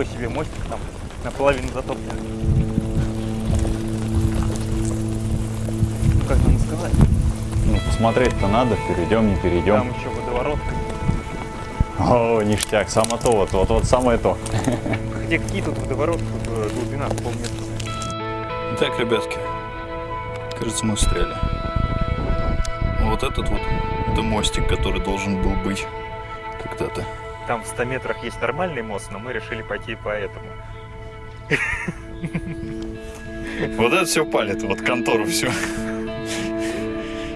такой себе мостик там наполовину затоплен. Ну, как нам сказать? Ну, посмотреть-то надо, перейдем, не перейдем. Там еще водоворотка. О, ништяк, само то, вот, вот, вот самое то. Хотя какие тут водоворотки, э, глубина полметра. Итак, ребятки, кажется, мы встряли. Вот этот вот, это мостик, который должен был быть когда-то. Там в 100 метрах есть нормальный мост, но мы решили пойти по этому. Вот это все палит, вот контору все.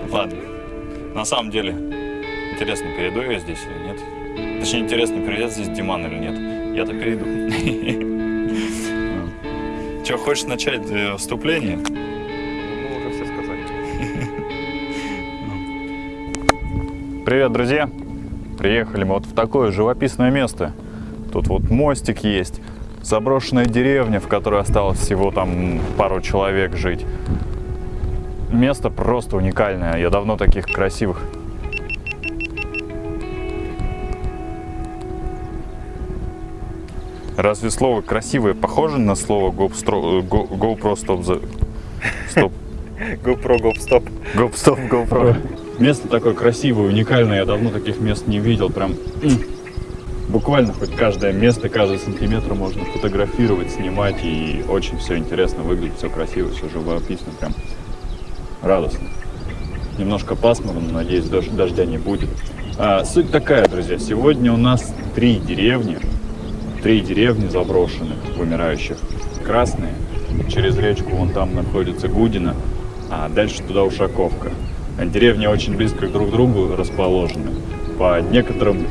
Ладно, на самом деле, интересно, перейду я здесь или нет? Точнее, интересно, перейдет здесь Диман или нет? Я-то перейду. Че, хочешь начать э, вступление? Ну, уже все сказали. Привет, друзья! Приехали мы вот такое живописное место. Тут вот мостик есть, заброшенная деревня, в которой осталось всего там пару человек жить. Место просто уникальное, я давно таких красивых Разве слово красивое похоже на слово GoPro, Go- GoPro Stop the... Стоп. GoPro, GoPro, GoPro, GoPro. Место такое красивое, уникальное. Я давно таких мест не видел. Прям буквально хоть каждое место, каждый сантиметр можно фотографировать, снимать. И очень все интересно выглядит, все красиво, все живописно. Прям радостно. Немножко пасмурно, но надеюсь, дож- дождя не будет. А, суть такая, друзья. Сегодня у нас три деревни. Три деревни заброшенных, вымирающих. Красные. Через речку вон там находится Гудина, а дальше туда Ушаковка. Деревни очень близко друг к другу расположены. По некоторым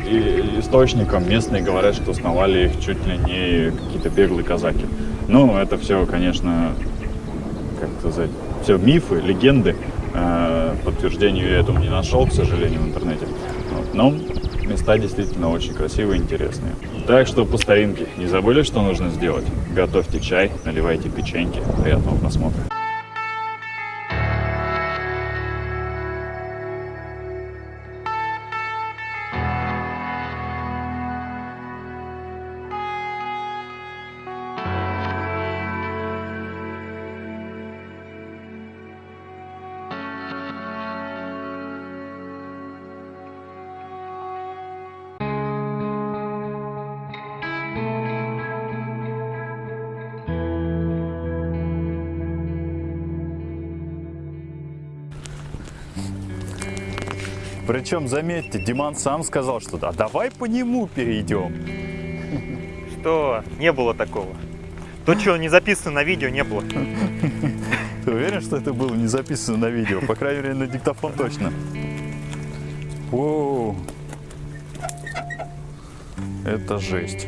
источникам местные говорят, что основали их чуть ли не какие-то беглые казаки. Ну, это все, конечно, как сказать, все мифы, легенды. Э, Подтверждению я этому не нашел, к сожалению, в интернете. Но места действительно очень красивые и интересные. Так что по старинке, не забыли, что нужно сделать? Готовьте чай, наливайте печеньки. Приятного просмотра. Причем, заметьте, Диман сам сказал, что да, давай по нему перейдем. Что? Не было такого. То, что не записано на видео, не было. Ты уверен, что это было не записано на видео? По крайней мере, на диктофон точно. Воу. Это жесть.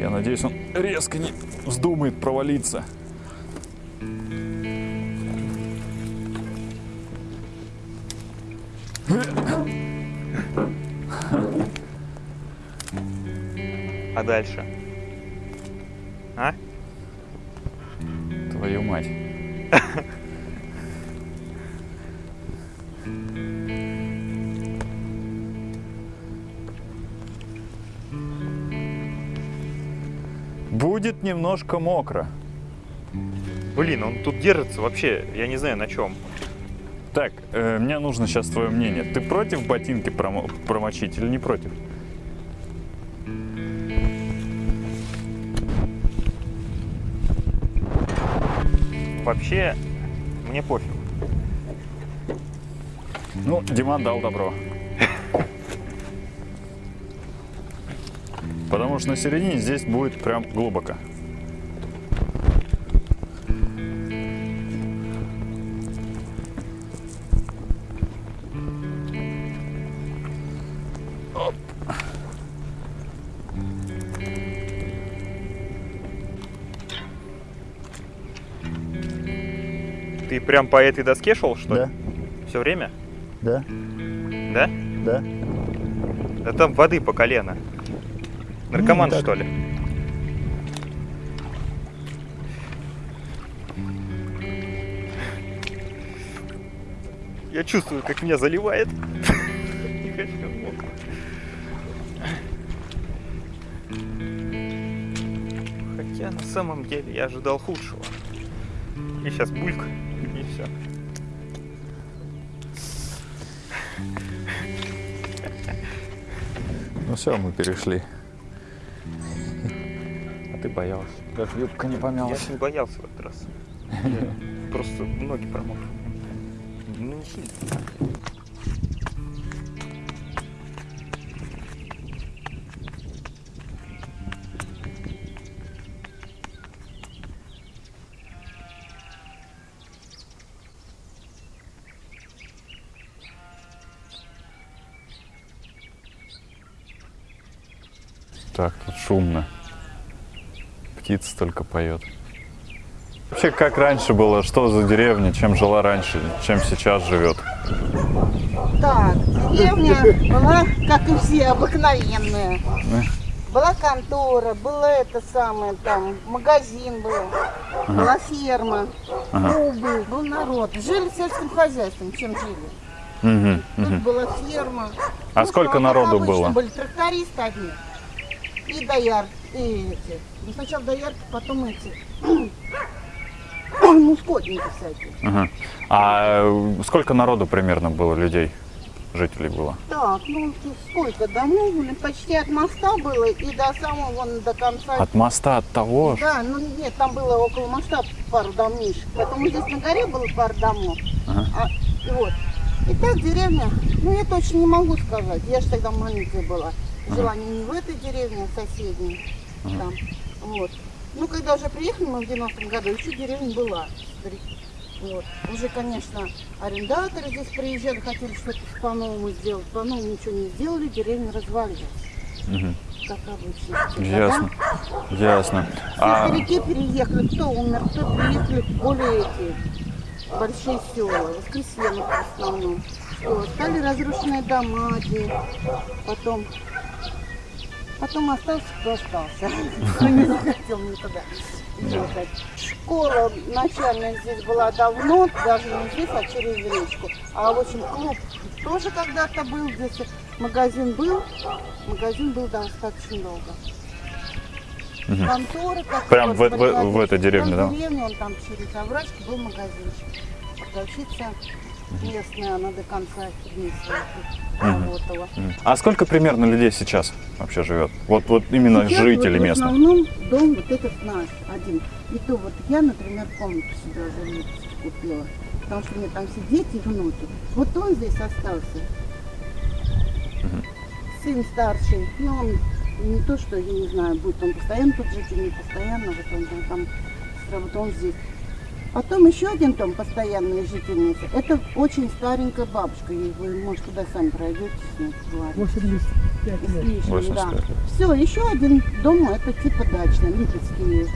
Я надеюсь, он резко не вздумает провалиться. А дальше? А? Твою мать. Будет немножко мокро. Блин, он тут держится вообще, я не знаю на чем. Так, э, мне нужно сейчас твое мнение. Ты против ботинки промо- промочить или не против? Вообще, мне пофиг. Ну, Диман дал добро. Потому что на середине здесь будет прям глубоко. Прям по этой доске шел, что ли? Да, Все время? да, Да? да. Да там воды по колено. Наркоман, так. что ли? Я чувствую, как меня заливает. Не Кофемок. Хотя на самом деле я ожидал худшего. И сейчас бульк, и все. Ну все, мы перешли. А ты боялся. Даже юбка не Я помялась. ж не боялся в этот раз. Я просто ноги промокли. Ну, не сильно. Шумно. Птица только поет. Вообще, как раньше было, что за деревня, чем жила раньше, чем сейчас живет? Так, деревня была, как и все, обыкновенная. Была контора, было это самое, там, магазин был, была ферма, убыль, был народ. Жили сельским хозяйством, чем жили. Мгм, Тут мгм. была ферма. А Ну, сколько народу было? Были трактористы одни. И доярки, и эти. Ну, сначала доярки, потом эти. Ну, скотники всякие. Ага. А сколько народу примерно было людей, жителей было? Так, ну сколько домов были? Почти от моста было и до самого вон до конца. От моста от того? Да, ну нет, там было около моста пару домишек. Потом здесь на горе было пару домов. Ага. А, и вот. И так деревня, ну я точно не могу сказать. Я же тогда маленькая была. Жила не, не в этой деревне, а в соседней. Там. Вот. Ну, когда уже приехали мы в 90-м году, еще деревня была. Вот. Уже, конечно, арендаторы здесь приезжали, хотели что-то по-новому сделать. По-новому ничего не сделали, деревня развалилась, Мгм. как обычно. Ясно. Ясно. Все А, старики переехали, кто умер, кто приехали более эти большие села, Воскресенок в основном. Что, стали разрушенные дома, где потом, потом остался, кто остался. Кто не захотел никуда ехать. Школа начальная здесь была давно, даже не здесь, а через речку. А в общем клуб тоже когда-то был здесь. Магазин был, магазин был достаточно долго. Мгм. Конторы, как Прям в- в- в этой деревне, да? в деревне, он там через оврачки был магазинчик. Продавщица местная, она до конца работала. А сколько примерно людей сейчас вообще живет? Вот, вот именно Сейчас жители вот В местные. основном дом вот этот наш один. И то вот я, например, комнату себе уже купила. Потому что у меня там все дети и внуки. Вот он здесь остался. Сын старший. Ну, он не то, что, я не знаю, будет он постоянно тут жить или не постоянно. Вот он там, там вот он здесь. Потом еще один там постоянная жительница. Это очень старенькая бабушка. И вы, может, туда сами пройдете с ней. поговорите. 85 И с лет. лишним, 85 да. лет. Все, еще один дом, это типа дачный, липецкий.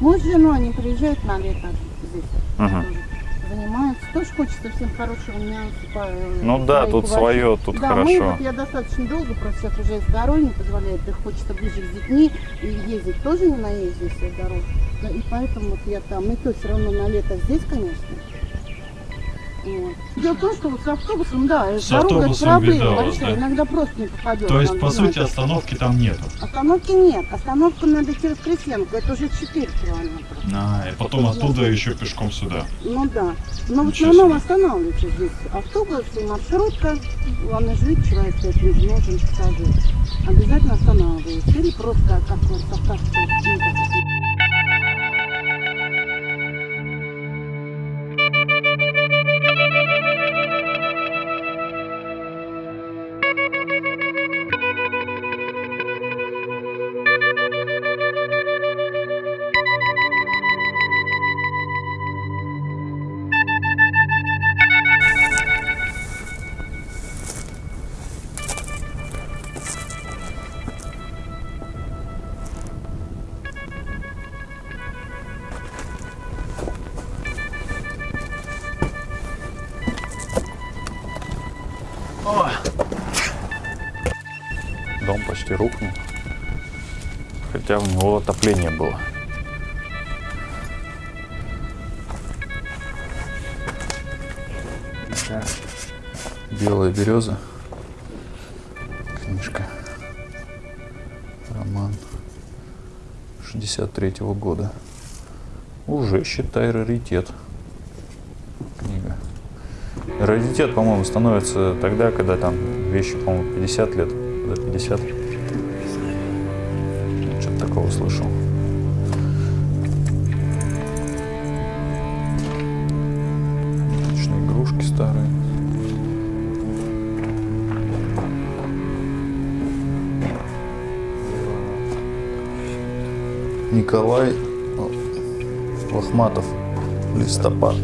Муж с женой, они приезжают на лето здесь. Мгм. тоже Занимаются. Тоже хочется всем хорошего мяса. по- Ну да, тут свое, тут да, мы хорошо. вот я достаточно долго, просто сейчас уже здоровье не позволяет, да хочется ближе с детьми, и ездить тоже не наездишь всех дорог. Да, И поэтому вот я там, и то все равно на лето здесь, конечно. Дело в том, что вот с автобусом, да, С дорога это проблема вас, большая, да? иногда просто не попадешь. То есть, по сути, остановки там нету. Остановки нет. Остановку надо через Кресенку. Это уже 4 километра. А, и потом оттуда еще пешком сюда. Ну да. Но в Ничего основном себе. останавливаются здесь автобус и маршрутка. Главное, жить человек не нужен пассажир. Обязательно останавливаются. Или просто как вот состав было. Белая береза. Книжка. Роман 63 -го года. Уже, считай, раритет. Книга. Раритет, по-моему, становится тогда, когда там вещи, по-моему, 50 лет. 50. Что-то такого слышал. Николай Лохматов. Листопад.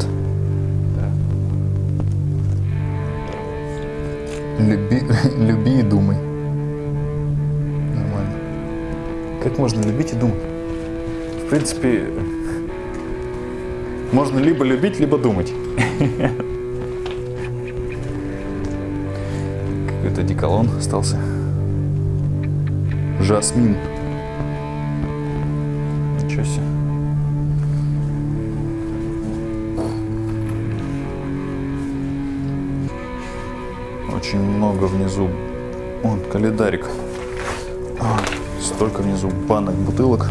Люби, люби и думай. Нормально. Как можно любить и думать? В принципе, можно либо любить, либо думать. Какой-то деколон остался. Жасмин. Внизу. Вон, календарик. А, Столько внизу банок, бутылок.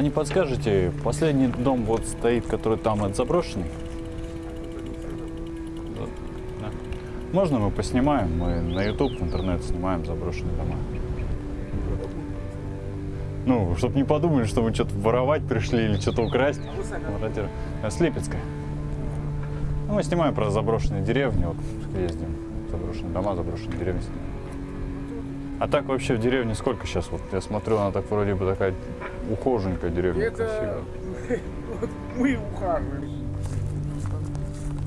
А не подскажете, последний дом вот стоит, который там, это заброшенный? Да. Можно мы поснимаем? Мы на YouTube, в интернет снимаем заброшенные дома. Ну, чтобы не подумали, что мы что-то воровать пришли или что-то украсть. Мародеры. С Липецка. Ну, мы снимаем про заброшенные деревни, вот ездим. Заброшенные дома, заброшенные деревни снимаем. А так вообще в деревне сколько сейчас? Вот я смотрю, она так вроде бы такая ухоженькая деревня, красивая. Это вот мы ухаживаем.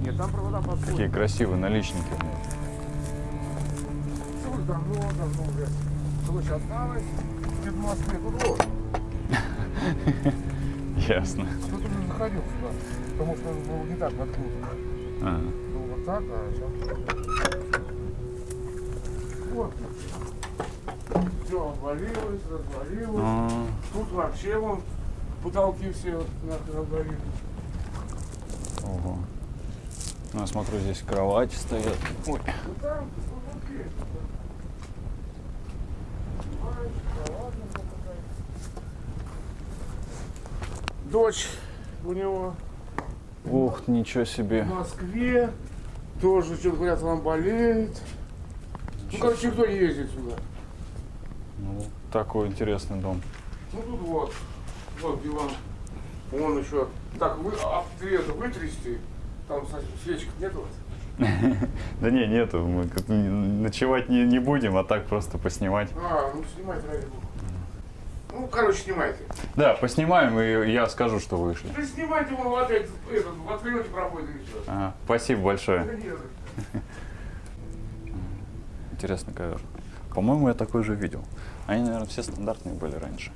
Нет, там провода подходят. Какие красивые наличники. у них. Тут давно, давно уже. Дочь осталась. В Москве. Тут вот. Ясно. Тут уже заходил сюда. Потому что он был не так подкручен. А, Был вот так, а сейчас... Вот. Все обвалилось, развалилось. а, Тут вообще вон потолки все вот нахрен обвалились. ого. Ну, я смотрю, здесь кровати стоят. Ой. Ну там. Дочь у него Ух, ничего себе. в Москве. Тоже, что говорят, вам болеет. Ну, короче, кто ездит сюда? Ну, такой интересный дом. Ну, тут вот. Вот диван. Вон еще. Так, вы, а это вытрясти? Там со- свечек нету? Да не, нету, мы ночевать не, не будем, а так просто поснимать. А, ну снимайте ради бога. Ну, короче, снимайте. Да, поснимаем, и я скажу, что вышли. Да снимайте вон опять этот, в открытии проходит и все. Ага, спасибо большое. Да не. Интересный ковер. По-моему, я такой же видел. Они, наверное, все стандартные были раньше.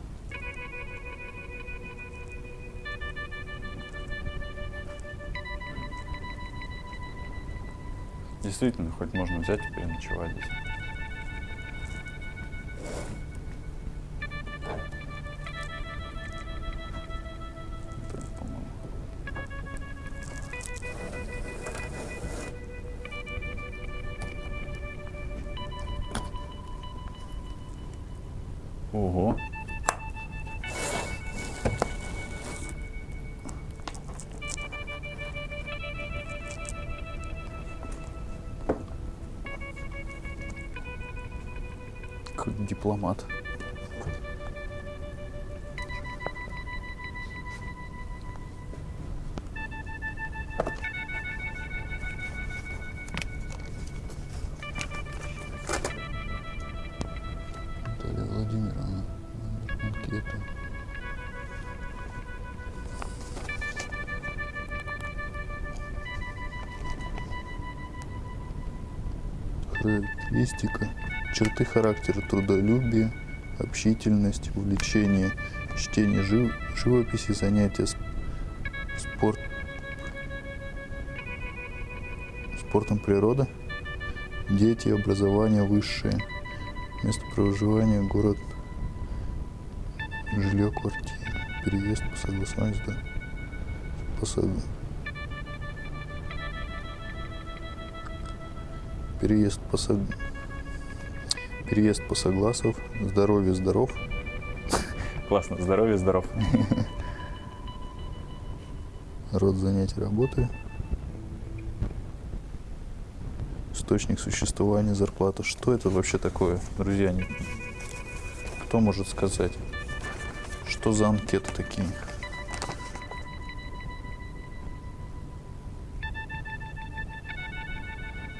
Действительно, хоть можно взять и переночевать здесь. Характеристика. Черты характера трудолюбие, общительность, увлечение, чтение жив- живописи, занятия спорт, спортом природа, дети, образование высшее, место проживания, город, жилье, квартира, переезд по согласованию, по сог- переезд по сог- переезд по согласов, здоровье, здоров, Классно, здоровье, здоров. род занятий работы, источник существования, зарплата. Что это вообще такое, друзья? Кто может сказать? Что за анкеты такие?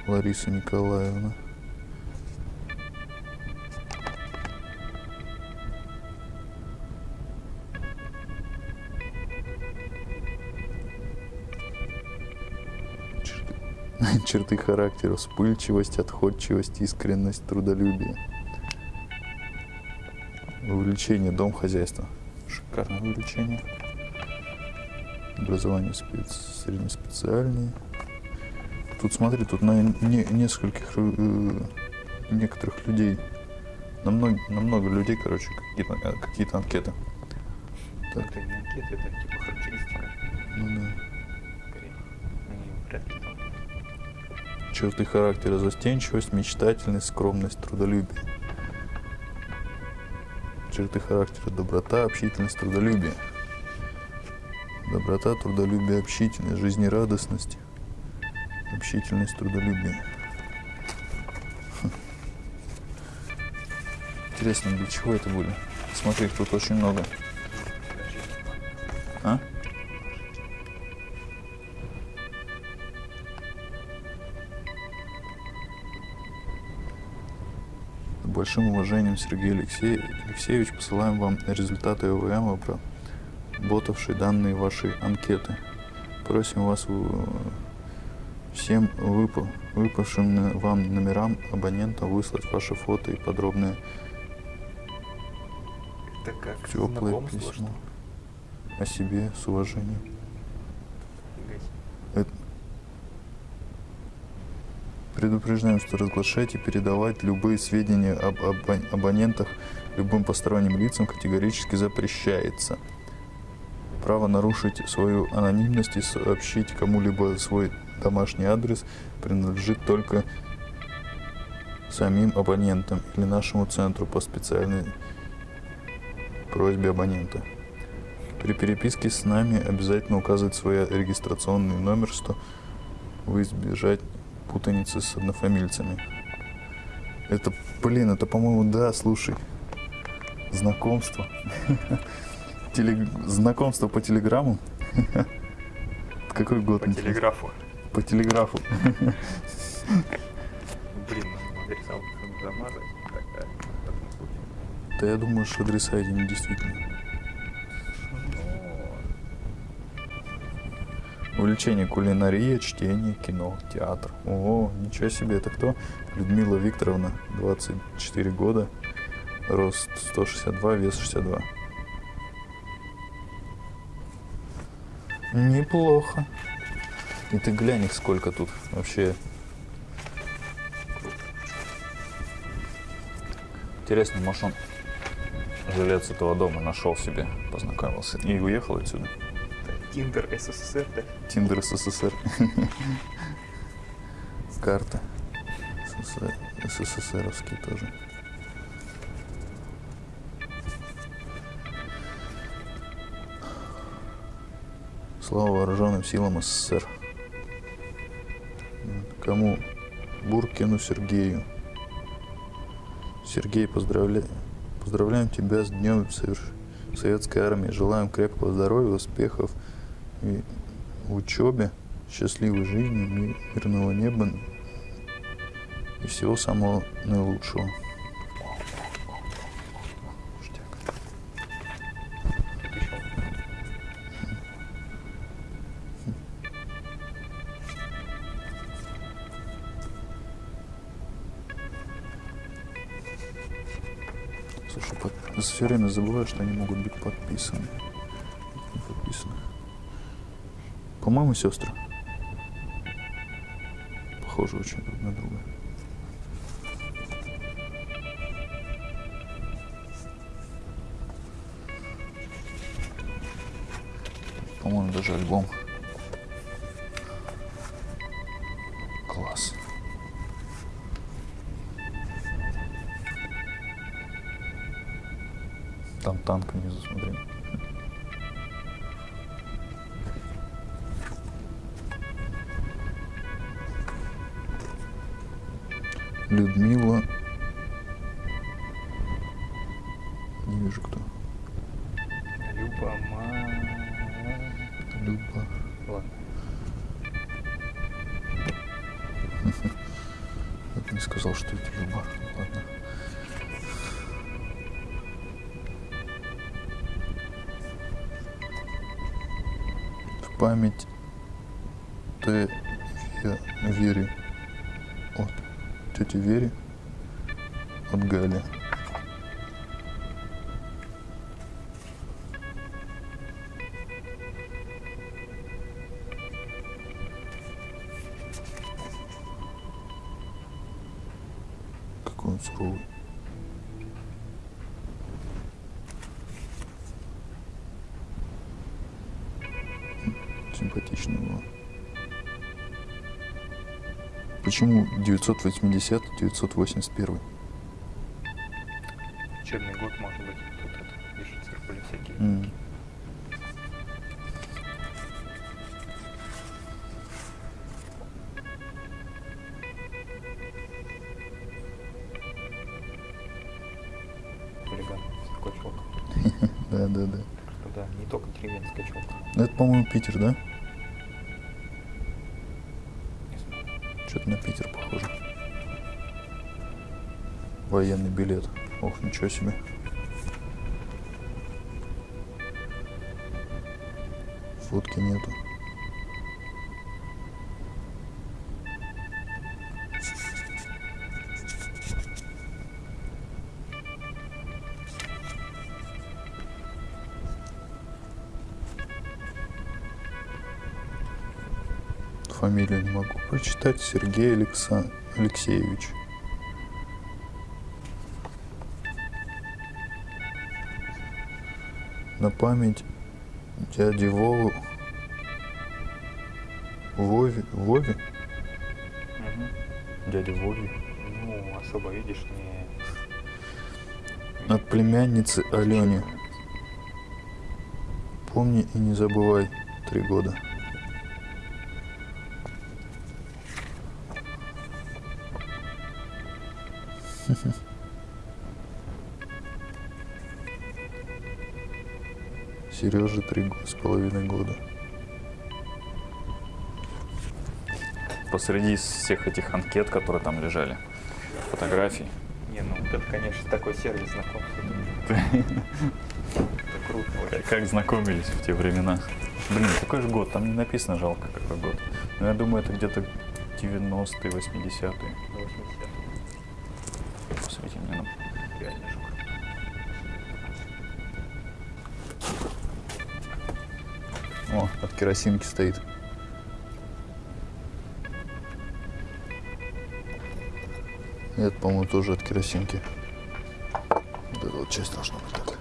Лариса Николаевна. Черты, характера, вспыльчивость, отходчивость, искренность, трудолюбие. Увлечение, дом, хозяйство. Шикарное увлечение. Образование спец... среднеспециальное. Тут смотри, тут на не- нескольких э, некоторых людей, на много, на много людей, короче, какие-то, э, какие-то анкеты. Так, Это не анкета, это типа характеристика. ну да. скорее. Они вряд ли там. Черты характера застенчивость, мечтательность, скромность, трудолюбие. Черты характера доброта, общительность, трудолюбие. Доброта, трудолюбие, общительность, жизнерадостность, общительность, трудолюбие. Хм. Интересно, для чего это были? Смотри, их тут очень много. А? С большим уважением, Сергей Алексей... Алексеевич, посылаем вам результаты ОВМ, обработавшие данные вашей анкеты. Просим вас всем выпа- выпавшим вам номерам абонента выслать ваши фото и подробное Это как теплое что письмо о себе с уважением. Это- Предупреждаем, что разглашать и передавать любые сведения об або- абонентах любым посторонним лицам категорически запрещается. Право нарушить свою анонимность и сообщить кому-либо свой домашний адрес принадлежит только самим абонентам или нашему центру по специальной просьбе абонента. При переписке с нами обязательно указывать свой регистрационный номер, что вы избежать путаницы с однофамильцами. Это, блин, это, по-моему, да, слушай. Знакомство. Теле- Знакомство по телеграмму. Какой год? По телеграфу. По телеграфу. Блин, адреса замазать. Да я думаю, что адреса эти не действительно. Увлечение кулинария, чтение, кино, театр. О, ничего себе, это кто? Людмила Викторовна, 24 года, рост 162, вес 62. Неплохо. И ты глянь их сколько тут вообще. Интересно, может он жилец этого дома нашел себе, познакомился и уехал отсюда. Тиндер СССР, да? Тиндер СССР. Карта. СССР, СССРовский тоже. Слава вооруженным силам СССР. Кому? Буркину Сергею. Сергей, поздравляю. Поздравляем тебя с днем соверш- Советской Армии. Желаем крепкого здоровья, успехов и в учебе, счастливой жизни, ми- мирного неба и всего самого наилучшего. Время забываю, что они могут быть подписаны. Подписаны. По-моему, сестры. Похожи очень друг на друга. По-моему, даже альбом. Танк внизу, смотри. Людмила. Не вижу кто. Люба, ма... Люба. Ладно. Бы не сказал, что это память Т. Ве- Вере от тети Вере от Гали. 980-981. Черный год, может быть, тут это, еще циркули всякие. Mm. Да, да, да. Ну да, не только деревенская челка. Ну, это, по-моему, Питер, да? Что-то на Питер Военный билет. Ох, ничего себе. Фотки нету. Фамилию не могу прочитать. Сергей Алекса... Алексеевич. На память дяди Вову. Вове. Вове? Дядя Вове. Ну, особо, видишь, не... От племянницы Алене. Помни и не забывай. Три года. Сереже три с половиной года. Посреди всех этих анкет, которые там лежали, фотографий. Не, ну это, конечно, такой сервис знакомства. Это круто. Как, как знакомились в те времена. Блин, какой же год? Там не написано, жалко, какой год. Но я думаю, это где-то 90-е, 80-е. 80-е. Керосинки стоит. Это, по-моему, тоже от керосинки. Вот эта вот часть должна быть так.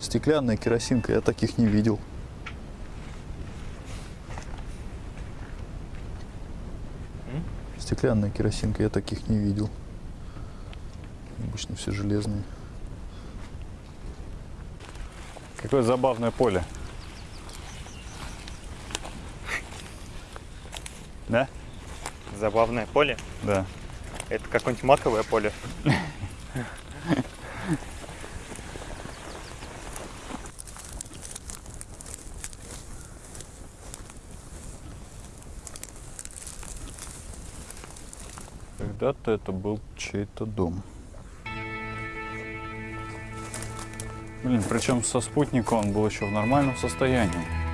Стеклянная керосинка, я таких не видел. Стеклянная керосинка, я таких не видел. Обычно все железные. Какое забавное поле. Да? Забавное поле. Да. Это какое-нибудь маковое поле. Когда-то это был Чей-то дом. Блин, причем со спутника он был еще в нормальном состоянии.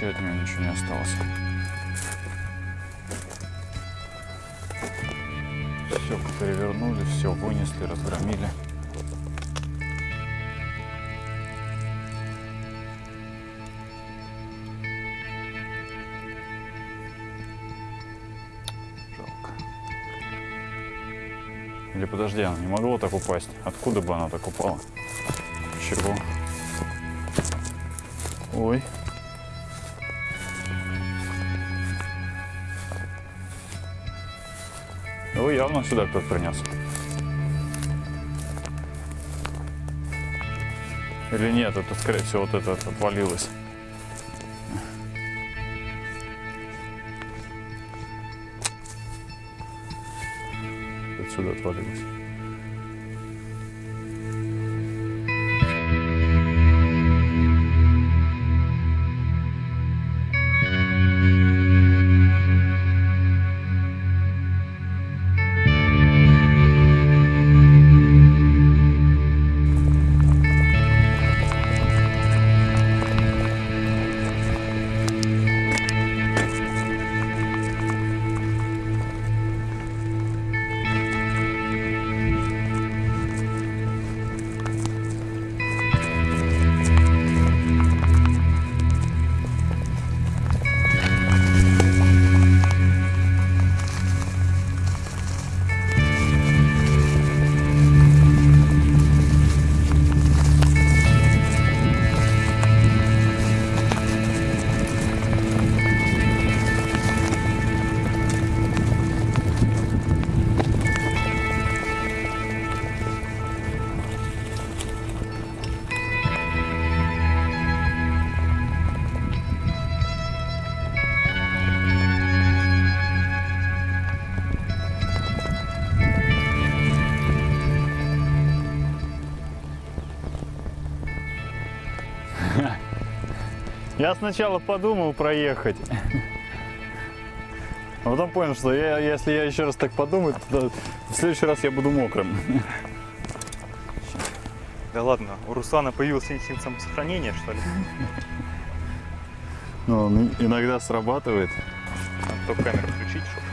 Вообще от него ничего не осталось. Все перевернули, все вынесли, разгромили. Жалко. Или подожди, оно не могло так упасть. Откуда бы оно так упало? Чего? Ой. Его явно сюда кто-то принес. Или нет, это, скорее всего, вот это отвалилось. Отсюда отвалилось. Я сначала подумал проехать. А потом понял, что я, если я еще раз так подумаю, то в следующий раз я буду мокрым. Да ладно, у Руслана появился инстинкт самосохранения, что ли? Но он иногда срабатывает. Надо только камеру включить, чтобы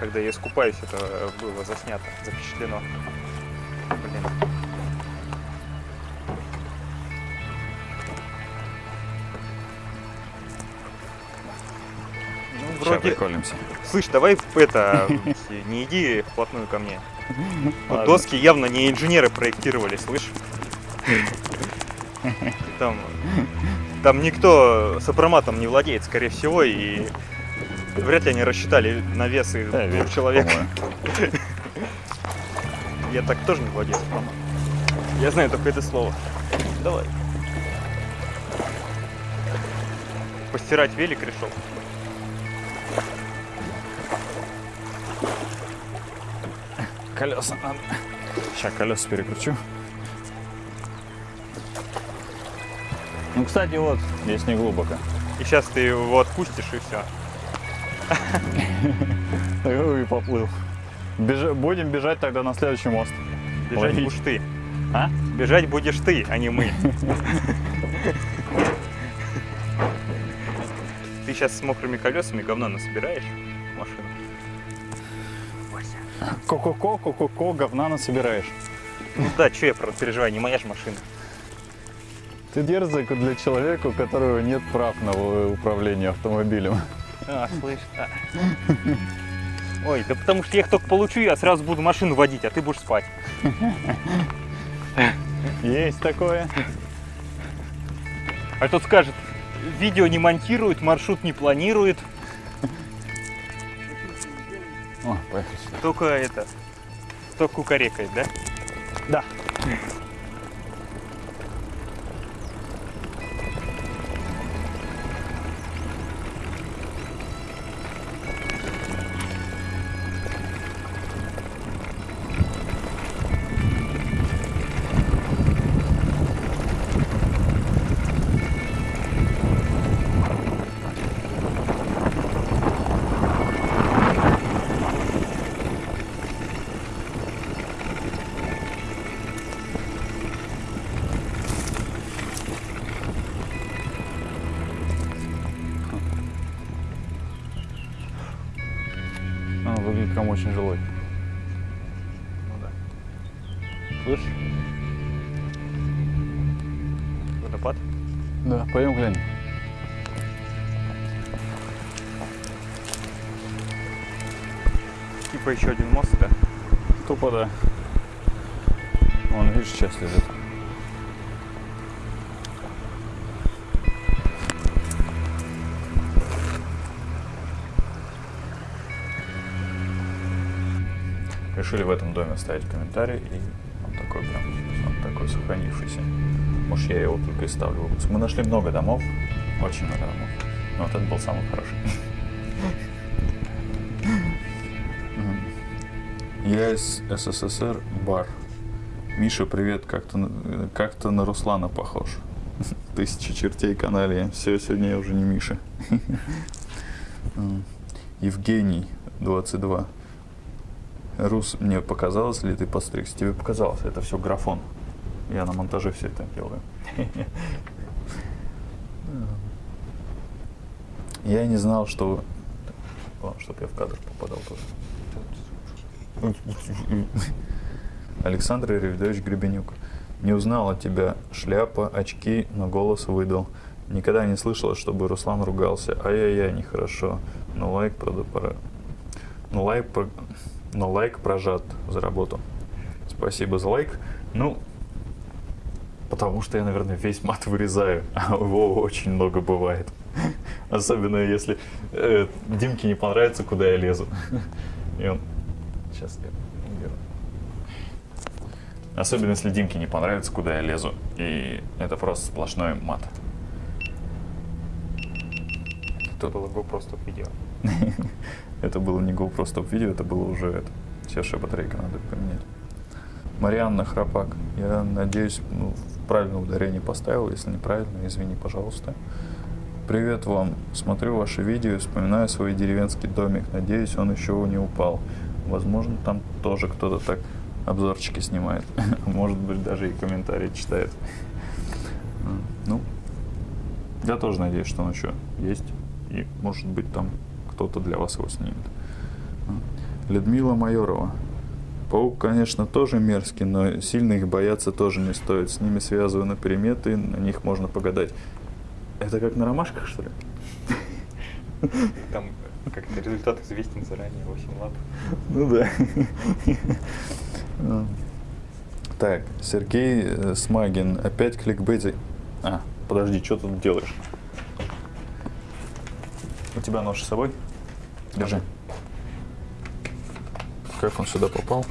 когда я искупаюсь, это было заснято, запечатлено. Блин. Ну, Сейчас вроде... приколимся. Слышь, давай это, не иди вплотную ко мне. Ладно. доски явно не инженеры проектировали, слышь? Там, там никто сопроматом не владеет, скорее всего, и вряд ли они рассчитали навесы Да, двух человек. Я так тоже не владею сопроматом. Я знаю только это слово. Давай. Постирать велик решил. Колеса надо. Сейчас колеса перекручу. Ну, кстати, вот, здесь не глубоко. И сейчас ты его отпустишь и все. И поплыл. Будем бежать тогда на следующий мост. Бежать будешь ты. А? Бежать будешь ты, а не мы. Ты сейчас с мокрыми колесами говна насобираешь машину. Ко-ко-ко, ко-ко-ко, говна насобираешь. Ну да, что я про- переживаю, не моя же машина. Ты дерзок для человека, у которого нет прав на управление автомобилем. А, слышь. а. Ой, да потому что я их только получу, я сразу буду машину водить, а ты будешь спать. Есть такое. А тот скажет, видео не монтирует, маршрут не планирует, О, поехали сюда. только это, только кукарекает, да? Да. Вон, видишь, часть лежит. Решили в этом доме оставить комментарий, и он такой прям, он такой сохранившийся. Может, я его только и ставлю выпуск. Мы нашли много домов, очень много домов, но вот этот был самый хороший. Я из СССР, бар. Миша, привет, как-то на- как-то на Руслана похож. Тысяча чертей канале. Все, сегодня я уже не Миша. Евгений, 22. Рус, мне показалось ли ты подстригся? Тебе показалось, это все графон. Я на монтаже все это делаю. Я не знал, что... Главное, чтобы я в кадр попадал тоже. Александр Ревидович Гребенюк. Не узнал от тебя шляпа, очки, но голос выдал. Никогда не слышала, чтобы Руслан ругался. Ай-яй-яй, нехорошо. Но лайк, правда, пора. Но лайк, про- но лайк прожат за работу. Спасибо за лайк. Ну, потому что я, наверное, весь мат вырезаю, а его очень много бывает. Особенно если э, Димке не понравится, куда я лезу. И он... Сейчас я. Особенно если Димке не понравится, куда я лезу. И это просто сплошной мат. Это было GoPro стоп видео. Это было не GoPro стоп видео, это было уже это. Сейчас же батарейка надо поменять. Марианна Храпак. Я надеюсь, ну, правильное ударение поставил. Если неправильно, извини, пожалуйста. Привет вам. Смотрю ваши видео и вспоминаю свой деревенский домик. Надеюсь, он еще не упал. Возможно, там тоже кто-то так обзорчики снимает. Может быть, даже и комментарии читает. Ну, я тоже надеюсь, что он еще есть. И, может быть, там кто-то для вас его снимет. Людмила Майорова. Паук, конечно, тоже мерзкий, но сильно их бояться тоже не стоит. С ними связаны приметы, на них можно погадать. Это как на ромашках, что ли? Там как-то результат известен заранее, 8 лап. Ну да. Ну. Так, Сергей э, Смагин. Опять кликбейт. А, подожди, что ты тут делаешь? У тебя нож с собой? Держи. Как он сюда попал?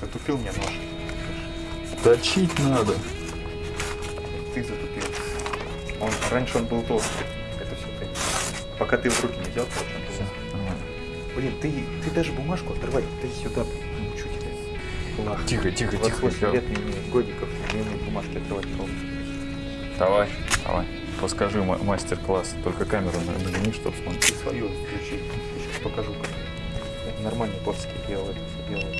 Затупил мне нож. Точить надо. Ты затупил. Он, раньше он был толстый. Это все ты. Пока ты в руки не взял, короче, он. Блин, ты, ты даже бумажку отрывай. Ты сюда тебя. Ладно. Тихо, тихо, тихо. 28 я- лет годиков, не умею бумажки отрывать ровно. Давай, давай. Подскажи ма- мастер-класс. Только камеру на- нагни, чтобы смотреть. свою включи. Покажу, как. Я нормальные плоские делал это все делал.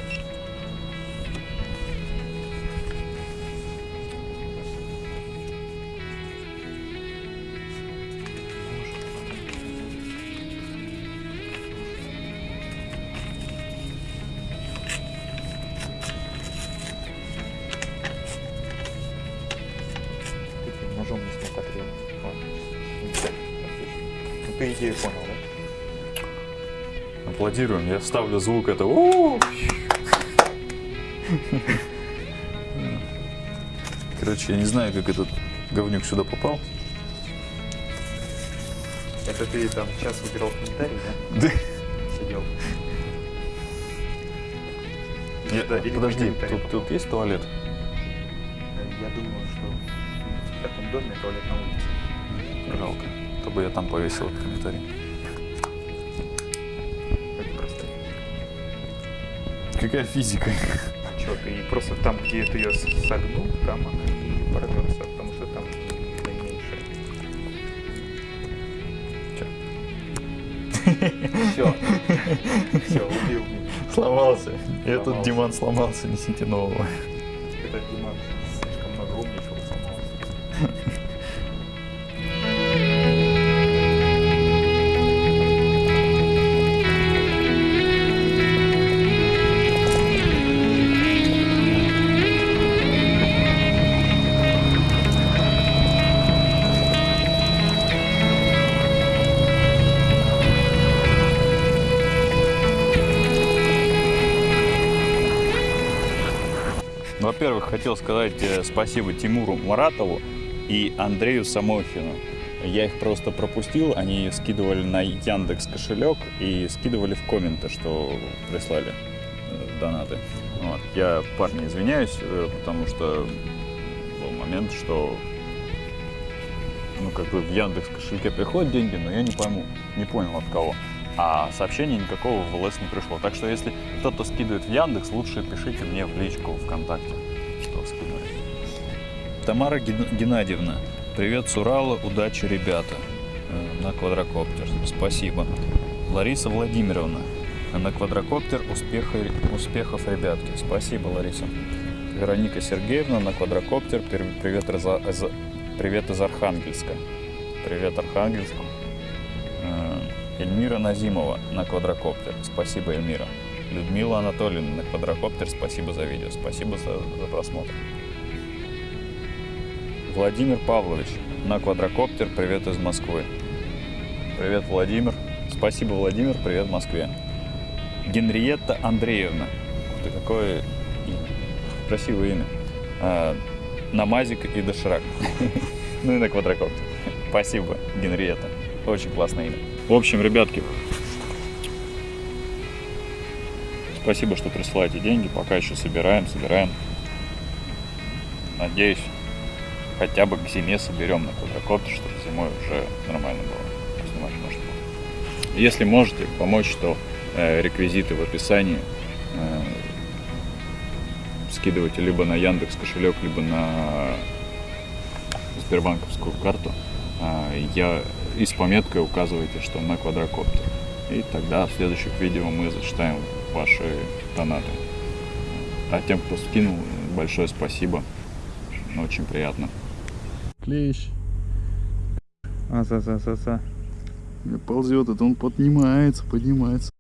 Ты идею понял, да? Аплодируем. Я вставлю звук это. «У-у-у». Короче, я не знаю, как этот говнюк сюда попал. Это ты там час выбирал комментарий, да? Да. Сидел. Я- Да, подожди, тут, тут есть туалет? Я думаю, что в этом доме туалет на улице. Жалко. То бы я там повесил этот комментарий. Какая физика? Что, ты просто там, где ты ее согнул, там она и протерся, потому что там наименьшая. Все. Все, убил меня. Сломался. Этот. Диман сломался, несите нового. Во-первых, хотел сказать э, спасибо Тимуру Маратову и Андрею Самохину. Я их просто пропустил, они скидывали на Яндекс кошелек и скидывали в комменты, что прислали э, донаты. Вот. Я, парни, извиняюсь, э, потому что был момент, что ну, как бы в Яндекс кошельке приходят деньги, но я не пойму, не понял от кого. А сообщения никакого в ЛС не пришло. Так что если кто-то скидывает в Яндекс, лучше пишите мне в личку ВКонтакте. Тамара Ген- Геннадьевна, привет с Урала, удачи, ребята. Э, На квадрокоптер, спасибо. Лариса Владимировна, на квадрокоптер успеха, успехов, ребятки. Спасибо, Лариса. Вероника Сергеевна на квадрокоптер. Привет из, из- привет из Архангельска. Привет Архангельску. Э, Эльмира Назимова на квадрокоптер. Спасибо, Эльмира. Людмила Анатольевна на квадрокоптер. Спасибо за видео. Спасибо за, за просмотр. Владимир Павлович на квадрокоптер. Привет из Москвы. Привет, Владимир. Спасибо, Владимир. Привет Москве. Генриетта Андреевна. Ух ты, какое имя. красивое имя. А, Намазик и Доширак. Ну и на квадрокоптер. Спасибо, Генриетта. Очень классное имя. В общем, ребятки, спасибо, что присылаете деньги. Пока еще собираем, собираем. Надеюсь, хотя бы к зиме соберем на квадрокоптер, чтобы зимой уже нормально было. Снимать можно было. Если можете помочь, то э, реквизиты в описании э, скидывайте либо на Яндекс кошелек, либо на Сбербанковскую карту. А, Я и с пометкой указывайте, что на квадрокоптер. И тогда в следующих видео мы зачитаем ваши донаты. А тем, кто скинул, большое спасибо. Очень приятно. Клещ. А, за, за, за. Ползет, это он поднимается, поднимается.